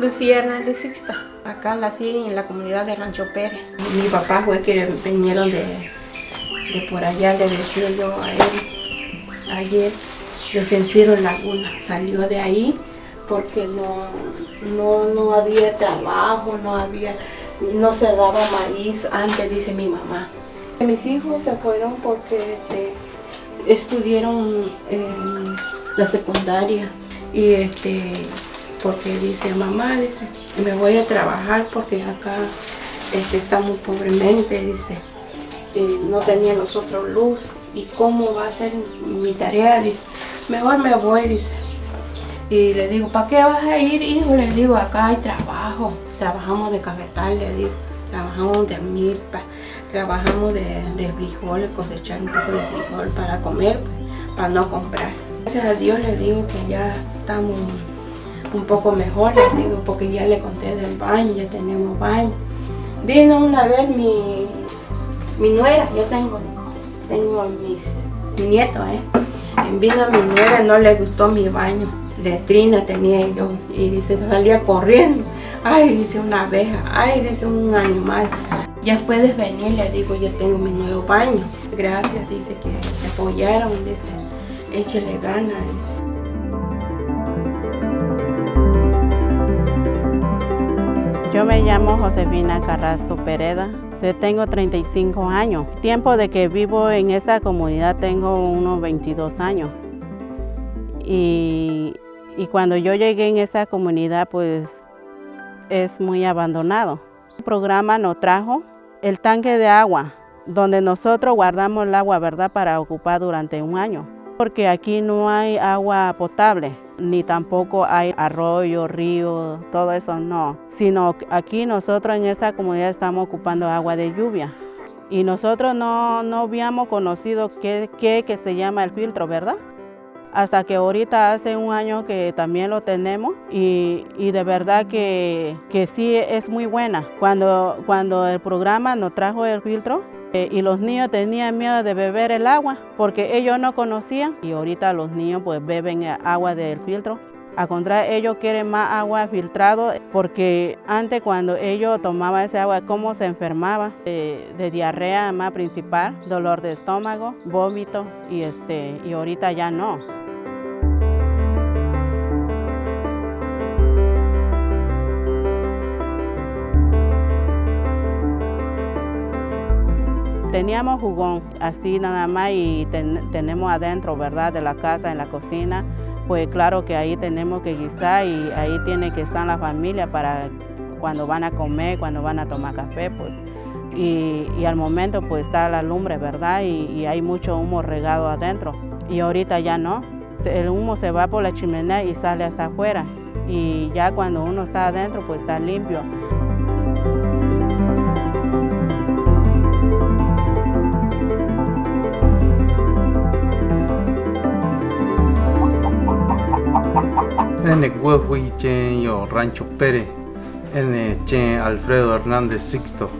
Lucía Hernández Sixta, acá nací en la comunidad de Rancho Pérez. Mi papá fue que vinieron de, de por allá, le decía yo a él ayer, de Senciro Laguna, salió de ahí porque no, no, no había trabajo, no había, no se daba maíz antes, dice mi mamá. Mis hijos se fueron porque este, estudiaron en la secundaria y este porque dice mamá dice me voy a trabajar porque acá este, está muy pobremente dice no tenía nosotros luz y cómo va a ser mi tarea dice mejor me voy dice y le digo ¿para qué vas a ir hijo? le digo acá hay trabajo trabajamos de cafetal le digo trabajamos de milpa trabajamos de, de frijol, cosechar un poco de frijol para comer, para no comprar. Gracias a Dios le digo que ya estamos un poco mejor, les digo, porque ya le conté del baño, ya tenemos baño. Vino una vez mi, mi nuera, yo tengo, tengo mis, mi ¿eh? Vino mi nuera, no le gustó mi baño, letrina tenía yo, y dice, salía corriendo. Ay, dice una abeja, ay, dice un animal. Ya puedes venir, le digo, yo tengo mi nuevo baño. Gracias, dice que apoyaron, dice, échale ganas. Yo me llamo Josefina Carrasco Pereda, tengo 35 años. Tiempo de que vivo en esta comunidad tengo unos 22 años. Y, y cuando yo llegué en esta comunidad pues es muy abandonado. El programa nos trajo el tanque de agua, donde nosotros guardamos el agua, ¿verdad?, para ocupar durante un año. Porque aquí no hay agua potable, ni tampoco hay arroyo, río, todo eso no. Sino aquí nosotros en esta comunidad estamos ocupando agua de lluvia. Y nosotros no, no habíamos conocido qué, que se llama el filtro, ¿verdad? hasta que ahorita hace un año que también lo tenemos y, de verdad que, que, sí es muy buena. Cuando, cuando el programa nos trajo el filtro y los niños tenían miedo de beber el agua porque ellos no conocían y ahorita los niños pues beben agua del filtro. A contrario, ellos quieren más agua filtrado porque antes cuando ellos tomaban ese agua, cómo se enfermaba de, de, diarrea más principal, dolor de estómago, vómito y, este, y ahorita ya no. Teníamos jugón así nada más y tenemos adentro, ¿verdad? De la casa, en la cocina. Pues claro que ahí tenemos que guisar y ahí tiene que estar la familia para cuando van a comer, cuando van a tomar café, pues. Y, al momento pues está la lumbre, ¿verdad? Y, hay mucho humo regado adentro. Y ahorita ya no. El humo se va por la chimenea y sale hasta afuera. Y ya cuando uno está adentro pues está limpio. En el huevo y yo Rancho Pérez, en el Alfredo Hernández Sixto.